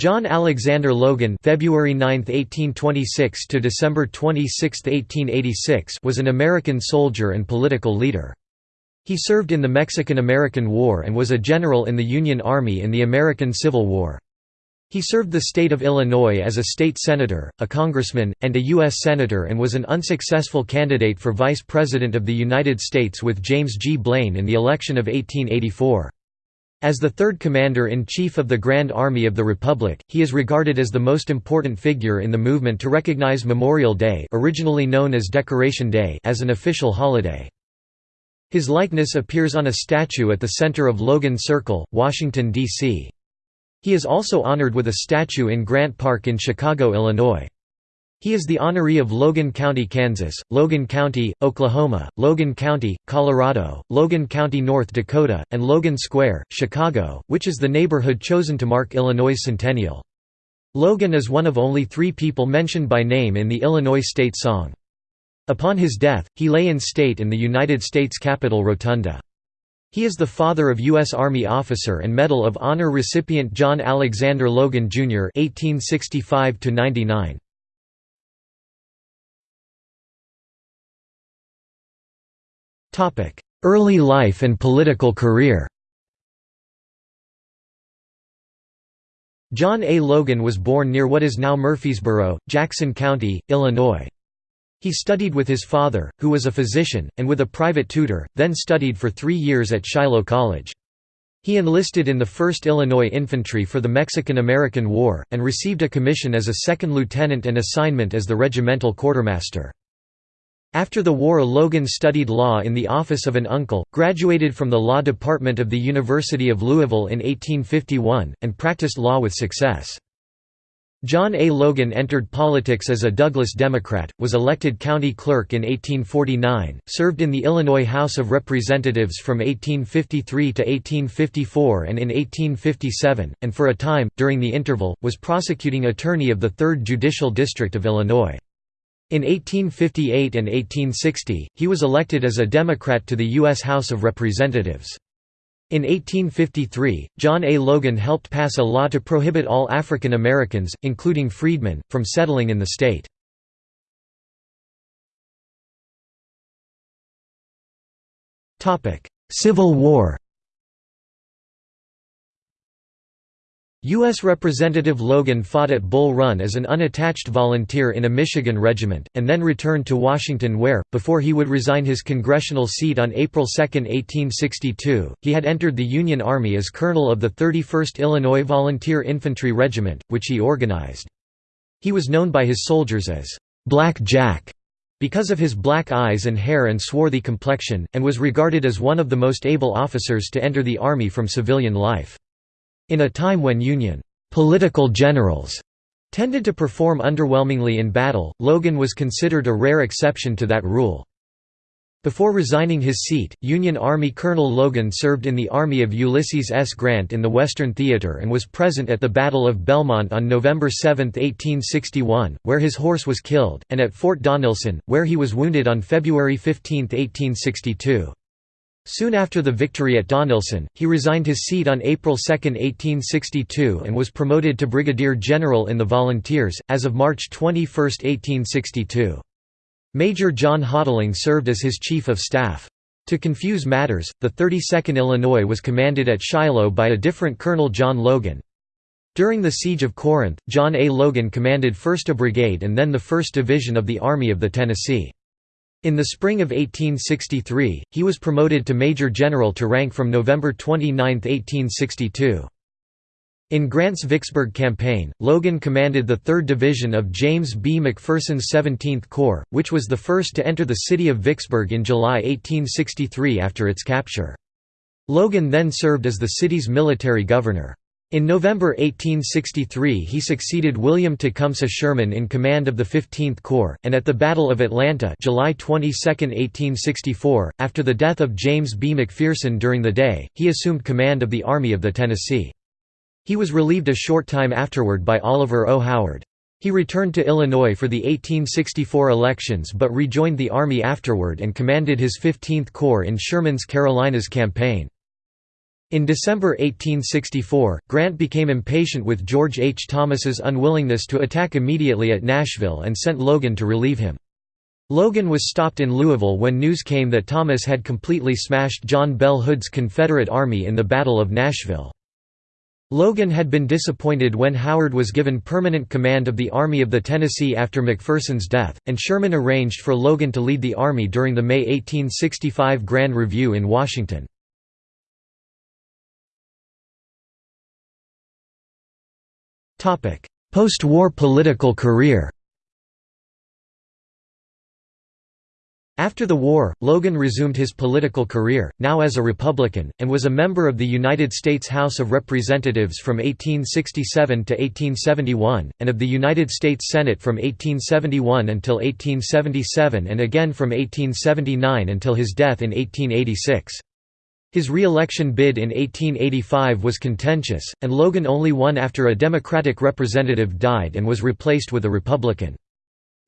John Alexander Logan February 9, 1826 to December 26, 1886 was an American soldier and political leader. He served in the Mexican–American War and was a general in the Union Army in the American Civil War. He served the state of Illinois as a state senator, a congressman, and a U.S. senator and was an unsuccessful candidate for Vice President of the United States with James G. Blaine in the election of 1884. As the third commander-in-chief of the Grand Army of the Republic, he is regarded as the most important figure in the movement to recognize Memorial Day originally known as Decoration Day as an official holiday. His likeness appears on a statue at the center of Logan Circle, Washington, D.C. He is also honored with a statue in Grant Park in Chicago, Illinois. He is the honoree of Logan County, Kansas, Logan County, Oklahoma, Logan County, Colorado, Logan County, North Dakota, and Logan Square, Chicago, which is the neighborhood chosen to mark Illinois' centennial. Logan is one of only three people mentioned by name in the Illinois state song. Upon his death, he lay in state in the United States Capitol Rotunda. He is the father of U.S. Army officer and Medal of Honor recipient John Alexander Logan, Jr. 1865 -99. Early life and political career John A. Logan was born near what is now Murphysboro, Jackson County, Illinois. He studied with his father, who was a physician, and with a private tutor, then studied for three years at Shiloh College. He enlisted in the 1st Illinois Infantry for the Mexican–American War, and received a commission as a second lieutenant and assignment as the regimental quartermaster. After the war Logan studied law in the office of an uncle, graduated from the law department of the University of Louisville in 1851, and practiced law with success. John A. Logan entered politics as a Douglas Democrat, was elected county clerk in 1849, served in the Illinois House of Representatives from 1853 to 1854 and in 1857, and for a time, during the interval, was prosecuting attorney of the 3rd Judicial District of Illinois. In 1858 and 1860, he was elected as a Democrat to the U.S. House of Representatives. In 1853, John A. Logan helped pass a law to prohibit all African Americans, including freedmen, from settling in the state. Civil War U.S. Representative Logan fought at Bull Run as an unattached volunteer in a Michigan regiment, and then returned to Washington where, before he would resign his congressional seat on April 2, 1862, he had entered the Union Army as colonel of the 31st Illinois Volunteer Infantry Regiment, which he organized. He was known by his soldiers as Black Jack because of his black eyes and hair and swarthy complexion, and was regarded as one of the most able officers to enter the Army from civilian life. In a time when Union political generals tended to perform underwhelmingly in battle, Logan was considered a rare exception to that rule. Before resigning his seat, Union Army Colonel Logan served in the army of Ulysses S. Grant in the Western Theater and was present at the Battle of Belmont on November 7, 1861, where his horse was killed, and at Fort Donelson, where he was wounded on February 15, 1862. Soon after the victory at Donelson, he resigned his seat on April 2, 1862 and was promoted to brigadier general in the Volunteers, as of March 21, 1862. Major John Hottling served as his chief of staff. To confuse matters, the 32nd Illinois was commanded at Shiloh by a different Colonel John Logan. During the Siege of Corinth, John A. Logan commanded 1st a Brigade and then the 1st Division of the Army of the Tennessee. In the spring of 1863, he was promoted to Major General to rank from November 29, 1862. In Grant's Vicksburg campaign, Logan commanded the 3rd Division of James B. McPherson's 17th Corps, which was the first to enter the city of Vicksburg in July 1863 after its capture. Logan then served as the city's military governor. In November 1863 he succeeded William Tecumseh Sherman in command of the 15th Corps, and at the Battle of Atlanta July 22, 1864, after the death of James B. McPherson during the day, he assumed command of the Army of the Tennessee. He was relieved a short time afterward by Oliver O. Howard. He returned to Illinois for the 1864 elections but rejoined the Army afterward and commanded his 15th Corps in Sherman's Carolinas campaign. In December 1864, Grant became impatient with George H. Thomas's unwillingness to attack immediately at Nashville and sent Logan to relieve him. Logan was stopped in Louisville when news came that Thomas had completely smashed John Bell Hood's Confederate Army in the Battle of Nashville. Logan had been disappointed when Howard was given permanent command of the Army of the Tennessee after McPherson's death, and Sherman arranged for Logan to lead the Army during the May 1865 Grand Review in Washington. Post-war political career After the war, Logan resumed his political career, now as a Republican, and was a member of the United States House of Representatives from 1867 to 1871, and of the United States Senate from 1871 until 1877 and again from 1879 until his death in 1886. His re-election bid in 1885 was contentious, and Logan only won after a Democratic representative died and was replaced with a Republican.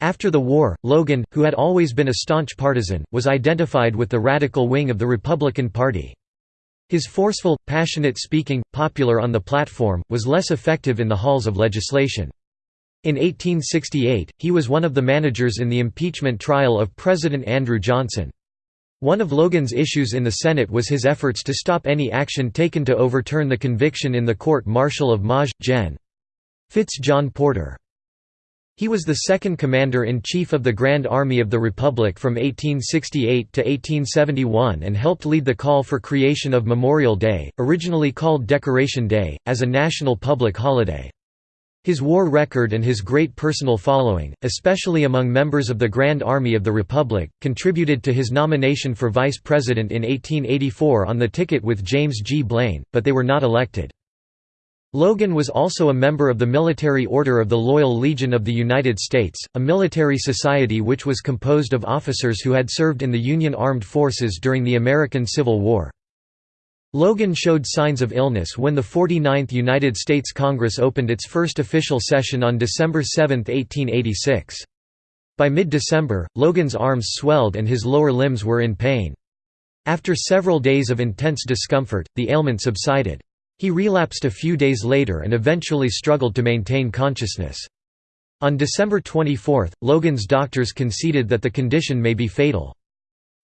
After the war, Logan, who had always been a staunch partisan, was identified with the radical wing of the Republican Party. His forceful, passionate speaking, popular on the platform, was less effective in the halls of legislation. In 1868, he was one of the managers in the impeachment trial of President Andrew Johnson. One of Logan's issues in the Senate was his efforts to stop any action taken to overturn the conviction in the court-martial of Maj. Gen. Fitz John Porter. He was the second commander-in-chief of the Grand Army of the Republic from 1868 to 1871 and helped lead the call for creation of Memorial Day, originally called Decoration Day, as a national public holiday. His war record and his great personal following, especially among members of the Grand Army of the Republic, contributed to his nomination for vice president in 1884 on the ticket with James G. Blaine, but they were not elected. Logan was also a member of the Military Order of the Loyal Legion of the United States, a military society which was composed of officers who had served in the Union Armed Forces during the American Civil War. Logan showed signs of illness when the 49th United States Congress opened its first official session on December 7, 1886. By mid-December, Logan's arms swelled and his lower limbs were in pain. After several days of intense discomfort, the ailment subsided. He relapsed a few days later and eventually struggled to maintain consciousness. On December 24, Logan's doctors conceded that the condition may be fatal.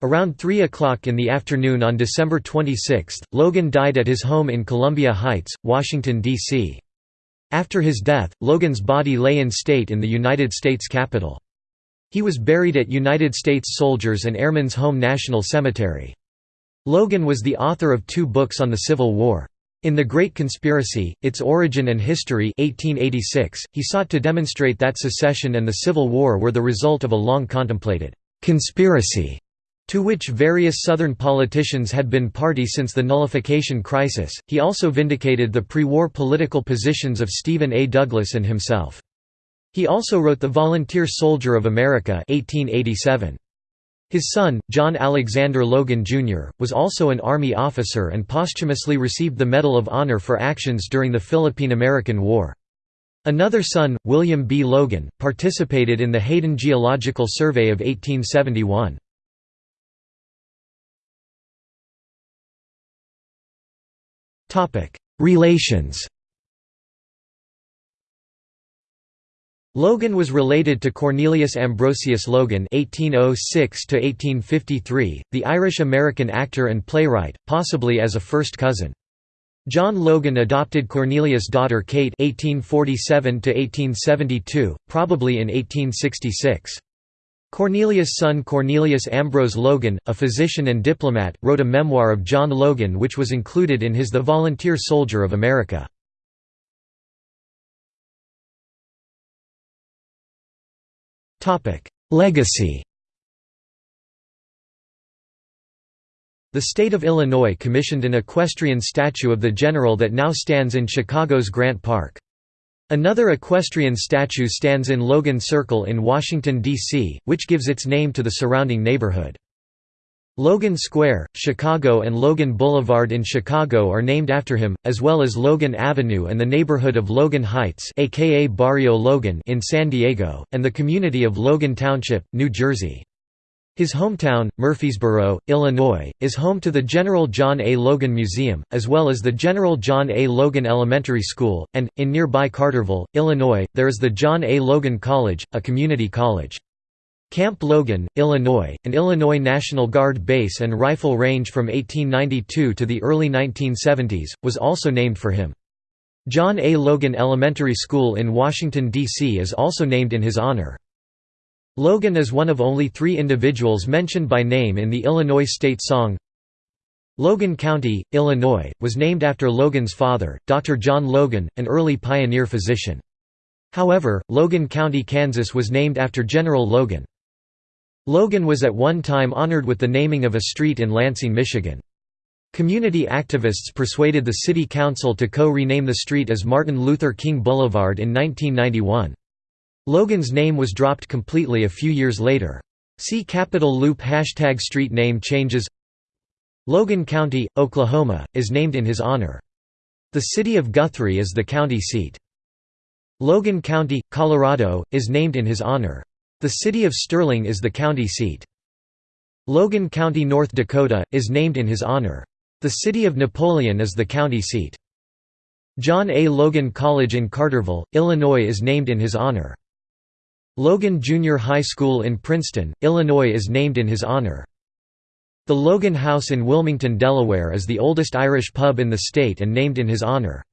Around 3 o'clock in the afternoon on December 26, Logan died at his home in Columbia Heights, Washington, D.C. After his death, Logan's body lay in state in the United States Capitol. He was buried at United States Soldiers and Airmen's Home National Cemetery. Logan was the author of two books on the Civil War. In The Great Conspiracy, Its Origin and History 1886, he sought to demonstrate that secession and the Civil War were the result of a long contemplated «conspiracy» to which various Southern politicians had been party since the nullification crisis. He also vindicated the pre-war political positions of Stephen A. Douglas and himself. He also wrote The Volunteer Soldier of America 1887. His son, John Alexander Logan, Jr., was also an Army officer and posthumously received the Medal of Honor for actions during the Philippine–American War. Another son, William B. Logan, participated in the Hayden Geological Survey of 1871. Relations Logan was related to Cornelius Ambrosius Logan (1806–1853), the Irish-American actor and playwright, possibly as a first cousin. John Logan adopted Cornelius' daughter Kate (1847–1872), probably in 1866. Cornelius' son Cornelius Ambrose Logan, a physician and diplomat, wrote a memoir of John Logan which was included in his The Volunteer Soldier of America. Legacy The state of Illinois commissioned an equestrian statue of the general that now stands in Chicago's Grant Park. Another equestrian statue stands in Logan Circle in Washington, D.C., which gives its name to the surrounding neighborhood. Logan Square, Chicago and Logan Boulevard in Chicago are named after him, as well as Logan Avenue and the neighborhood of Logan Heights aka Barrio Logan in San Diego, and the community of Logan Township, New Jersey. His hometown, Murphysboro, Illinois, is home to the General John A. Logan Museum, as well as the General John A. Logan Elementary School, and, in nearby Carterville, Illinois, there is the John A. Logan College, a community college. Camp Logan, Illinois, an Illinois National Guard base and rifle range from 1892 to the early 1970s, was also named for him. John A. Logan Elementary School in Washington, D.C. is also named in his honor. Logan is one of only three individuals mentioned by name in the Illinois state song. Logan County, Illinois, was named after Logan's father, Dr. John Logan, an early pioneer physician. However, Logan County, Kansas was named after General Logan. Logan was at one time honored with the naming of a street in Lansing, Michigan. Community activists persuaded the city council to co-rename the street as Martin Luther King Boulevard in 1991. Logan's name was dropped completely a few years later. See Capitol Loop hashtag street name changes Logan County, Oklahoma, is named in his honor. The city of Guthrie is the county seat. Logan County, Colorado, is named in his honor. The city of Sterling is the county seat. Logan County, North Dakota, is named in his honor. The city of Napoleon is the county seat. John A. Logan College in Carterville, Illinois is named in his honor. Logan Junior High School in Princeton, Illinois is named in his honor. The Logan House in Wilmington, Delaware is the oldest Irish pub in the state and named in his honor.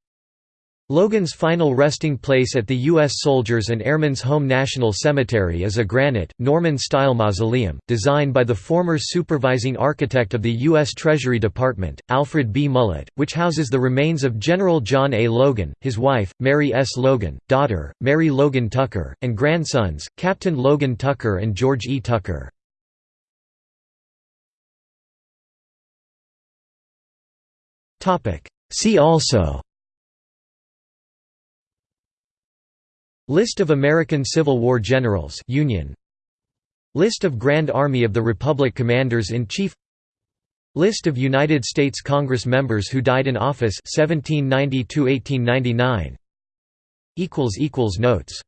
Logan's final resting place at the U.S. Soldiers and Airmen's Home National Cemetery is a granite, Norman-style mausoleum, designed by the former supervising architect of the U.S. Treasury Department, Alfred B. Mullett, which houses the remains of General John A. Logan, his wife, Mary S. Logan, daughter, Mary Logan Tucker, and grandsons, Captain Logan Tucker and George E. Tucker. See also List of American Civil War generals Union. List of Grand Army of the Republic Commanders-in-Chief List of United States Congress members who died in office 1790 1899 equals equals notes